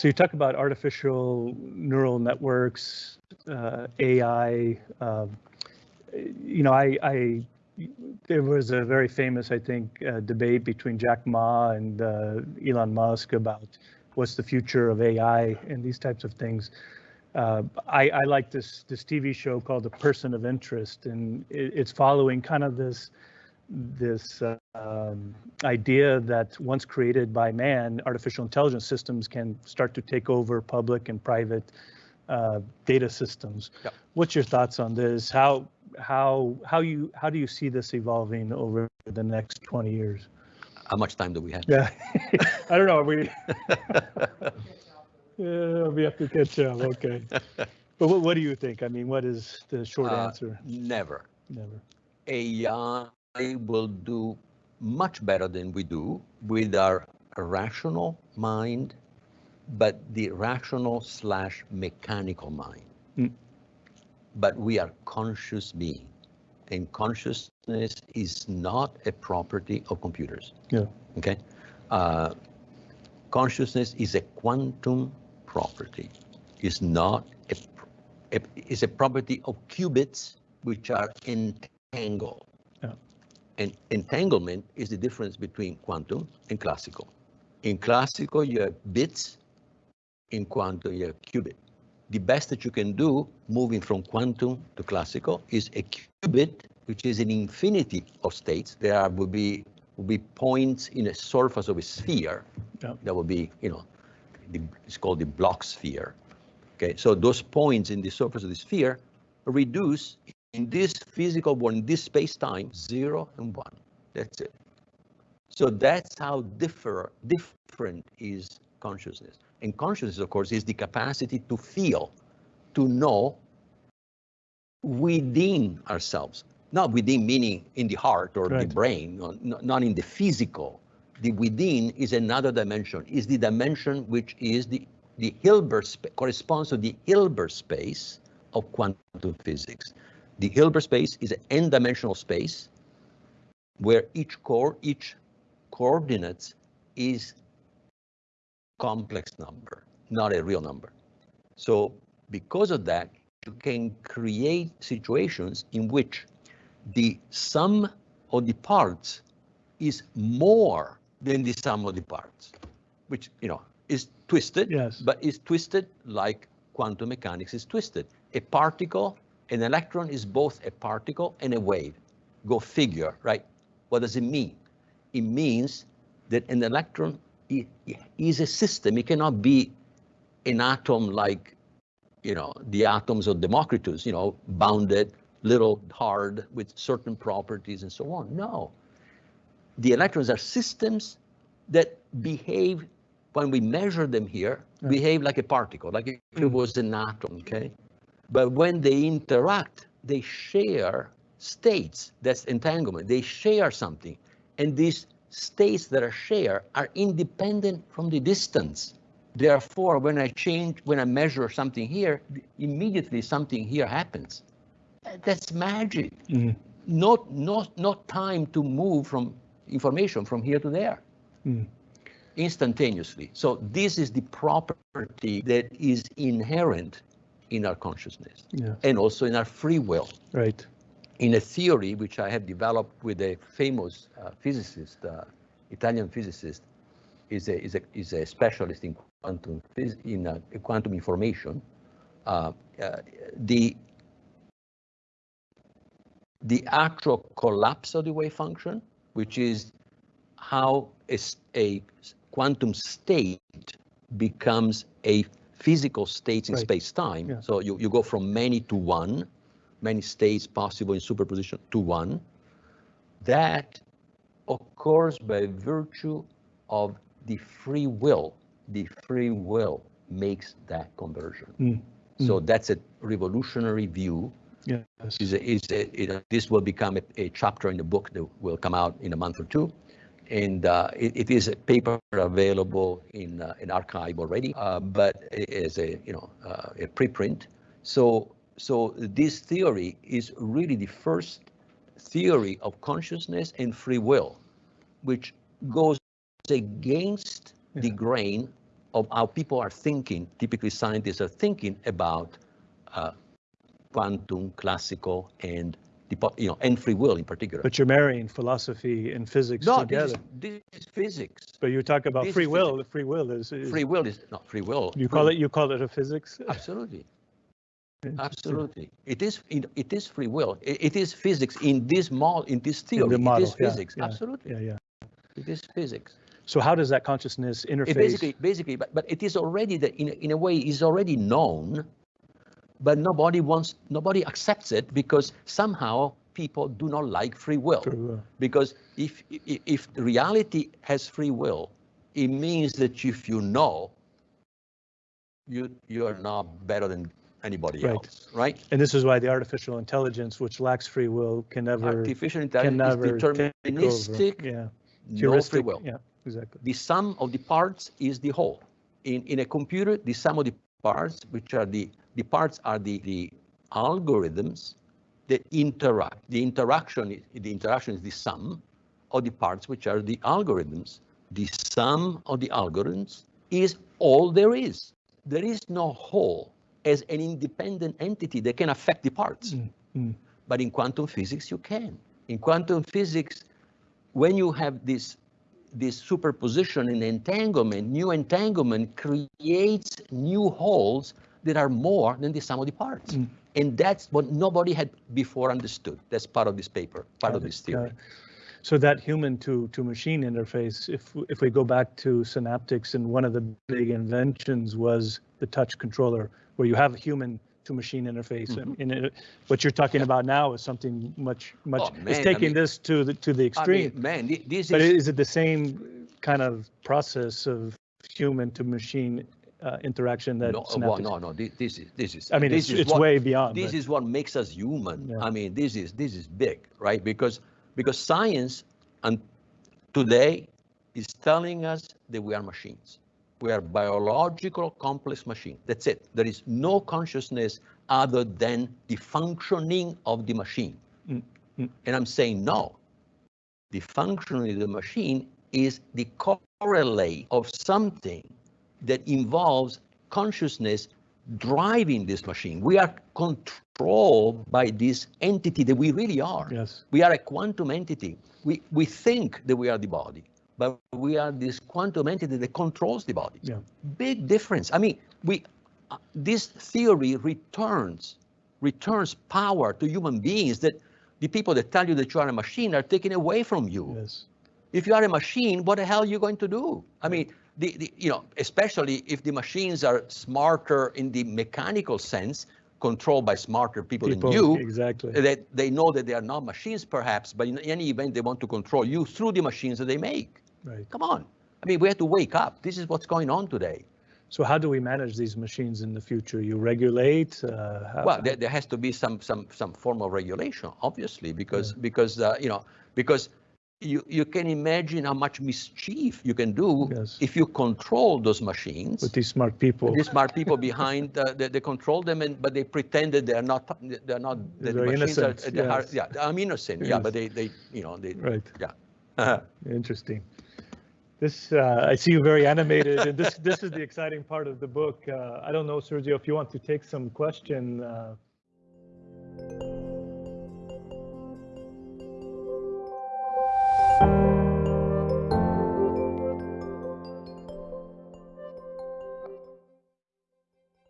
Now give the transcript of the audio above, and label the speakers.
Speaker 1: So you talk about artificial neural networks, uh, AI. Uh, you know, I, I, there was a very famous, I think, uh, debate between Jack Ma and uh, Elon Musk about what's the future of AI and these types of things. Uh, I, I, like this this TV show called The Person of Interest, and it, it's following kind of this this uh, um, idea that once created by man, artificial intelligence systems can start to take over public and private uh, data systems. Yep. What's your thoughts on this? How how how you how do you see this evolving over the next 20 years?
Speaker 2: How much time do we have?
Speaker 1: Yeah, I don't know. We yeah, we have to catch up. Okay. But what, what do you think? I mean, what is the short uh, answer?
Speaker 2: Never.
Speaker 1: Never.
Speaker 2: AI will do much better than we do with our rational mind, but the rational slash mechanical mind. Mm. But we are conscious being, and consciousness is not a property of computers.
Speaker 1: Yeah.
Speaker 2: Okay. Uh, consciousness is a quantum property. It's not a, a is a property of qubits which are entangled. And entanglement is the difference between quantum and classical. In classical, you have bits. In quantum, you have qubit. The best that you can do, moving from quantum to classical, is a qubit, which is an infinity of states. There will be will be points in a surface of a sphere. That will be, you know, the, it's called the Bloch sphere. Okay, so those points in the surface of the sphere reduce in this physical world, in this space-time, zero and one. That's it. So that's how differ, different is consciousness. And consciousness, of course, is the capacity to feel, to know within ourselves. Not within meaning in the heart or right. the brain, not, not in the physical. The within is another dimension, is the dimension which is the, the Hilbert, corresponds to the Hilbert space of quantum physics. The Hilbert space is an n-dimensional space where each core, each coordinate is complex number, not a real number. So because of that, you can create situations in which the sum of the parts is more than the sum of the parts, which, you know, is twisted,
Speaker 1: yes.
Speaker 2: but is twisted like quantum mechanics is twisted. A particle an electron is both a particle and a wave. Go figure, right? What does it mean? It means that an electron is a system. It cannot be an atom like, you know, the atoms of Democritus, you know, bounded, little, hard, with certain properties and so on. No. The electrons are systems that behave, when we measure them here, behave like a particle, like if it mm. was an atom, okay? But when they interact, they share states. That's entanglement. They share something. And these states that are shared are independent from the distance. Therefore, when I change, when I measure something here, immediately something here happens. That's magic. Mm. Not, not, not time to move from information from here to there. Mm. Instantaneously. So this is the property that is inherent in our consciousness yeah. and also in our free will.
Speaker 1: Right.
Speaker 2: In a theory which I have developed with a famous uh, physicist, uh, Italian physicist, is a, is a, is a specialist in quantum in uh, quantum information. Uh, uh, the the actual collapse of the wave function, which is how a, a quantum state becomes a physical states in right. space-time. Yeah. So you, you go from many to one, many states possible in superposition to one. That occurs by virtue of the free will. The free will makes that conversion. Mm. So mm. that's a revolutionary view.
Speaker 1: Yes.
Speaker 2: Is a, is a, it, this will become a, a chapter in the book that will come out in a month or two and uh, it, it is a paper available in uh, an arXiv already, uh, but as a you know uh, a preprint. So so this theory is really the first theory of consciousness and free will, which goes against yeah. the grain of how people are thinking, typically scientists are thinking about uh, quantum, classical, and you know, and free will in particular.
Speaker 1: But you're marrying philosophy and physics
Speaker 2: no, this
Speaker 1: together.
Speaker 2: is, this is physics.
Speaker 1: But you talk about
Speaker 2: this
Speaker 1: free will. The free will is, is
Speaker 2: Free will is not free will.
Speaker 1: you
Speaker 2: free
Speaker 1: call
Speaker 2: will-
Speaker 1: it you call it a physics.
Speaker 2: Absolutely. Absolutely. It is, it, it is free will. It, it is physics in this model, in this theory.
Speaker 1: In the
Speaker 2: it
Speaker 1: model,
Speaker 2: is
Speaker 1: yeah,
Speaker 2: physics.
Speaker 1: yeah,
Speaker 2: Absolutely.
Speaker 1: Yeah, yeah.
Speaker 2: It is physics.
Speaker 1: So how does that consciousness interface?
Speaker 2: It basically, basically, but, but it is already the, in, in a way is already known, but nobody wants, nobody accepts it because somehow people do not like free will.
Speaker 1: Free will.
Speaker 2: Because if, if, if reality has free will, it means that if you know, you, you are not better than anybody
Speaker 1: Right.
Speaker 2: else, right?
Speaker 1: And this is why the artificial intelligence, which lacks free will, can never
Speaker 2: Artificial
Speaker 1: can
Speaker 2: intelligence
Speaker 1: never
Speaker 2: is deterministic,
Speaker 1: Yeah,
Speaker 2: no free will.
Speaker 1: Yeah, exactly.
Speaker 2: The sum of the parts is the whole. In, in a computer, the sum of the parts, which are the, the parts are the, the algorithms that interact. The interaction, is, the interaction is the sum of the parts, which are the algorithms. The sum of the algorithms is all there is. There is no whole as an independent entity that can affect the parts.
Speaker 1: Mm, mm.
Speaker 2: But in quantum physics, you can. In quantum physics, when you have this this superposition and entanglement, new entanglement creates new holes that are more than the sum of the parts.
Speaker 1: Mm.
Speaker 2: And that's what nobody had before understood. That's part of this paper, part
Speaker 1: Got
Speaker 2: of
Speaker 1: it,
Speaker 2: this theory.
Speaker 1: So that human to, to machine interface, if, if we go back to Synaptics and one of the big inventions was the touch controller, where you have a human to machine interface. And- And it- what you're talking about now is something much, much.
Speaker 2: Oh,
Speaker 1: it's
Speaker 2: man, I
Speaker 1: taking
Speaker 2: mean-
Speaker 1: this to the, to the
Speaker 2: I
Speaker 1: extreme.
Speaker 2: mean, man, thi- this
Speaker 1: But
Speaker 2: is
Speaker 1: is it the same kind of process of human to machine uh, interaction that
Speaker 2: no, well, no, no. This, this is this is.
Speaker 1: I mean,
Speaker 2: this
Speaker 1: it's,
Speaker 2: is
Speaker 1: it's
Speaker 2: what-
Speaker 1: way beyond.
Speaker 2: this
Speaker 1: but-
Speaker 2: is what makes us human.
Speaker 1: Yeah.
Speaker 2: I mean, this is this is big, right? Because because science and today is telling us that we are machines. We are biological complex machine. That's it. There is no consciousness other than the functioning of the machine.
Speaker 1: Mm, mm.
Speaker 2: And I'm saying no. The functioning of the machine is the correlate of something that involves consciousness driving this machine. We are controlled by this entity that we really are.
Speaker 1: Yes.
Speaker 2: We are a quantum entity. We, we think that we are the body, but we are this quantum entity that controls the body.
Speaker 1: Yeah.
Speaker 2: Big difference. I mean, we uh, this theory returns returns power to human beings that the people that tell you that you are a machine are taken away from you.
Speaker 1: Yes.
Speaker 2: If you are a machine, what the hell are you going to do? I mean, the, the you know, especially if the machines are smarter in the mechanical sense, controlled by smarter people,
Speaker 1: People,
Speaker 2: than you,
Speaker 1: exactly.
Speaker 2: that they know that they are not machines perhaps, but in any event, they want to control you through the machines that they make.
Speaker 1: Right.
Speaker 2: Come on. I mean, we have to wake up. This is what's going on today.
Speaker 1: So how do we manage these machines in the future? You regulate? Uh,
Speaker 2: Well, there, there has to be some some some form of regulation, obviously, because because uh, you know because you you can imagine how much mischief you can do
Speaker 1: Yes.
Speaker 2: if you control those machines.
Speaker 1: with these smart people.
Speaker 2: These smart people behind, uh, they, they control them, and but they pretend that they are not. They're not. That the
Speaker 1: Very
Speaker 2: machines
Speaker 1: innocent,
Speaker 2: are. they are-
Speaker 1: yes.
Speaker 2: yeah, I'm innocent. Yeah, but they they you know they.
Speaker 1: Right.
Speaker 2: Yeah.
Speaker 1: Interesting. This, uh, I see you very animated, and this, this is the exciting part of the book. Uh, I don't know, Sergio, if you want to take some question. uh,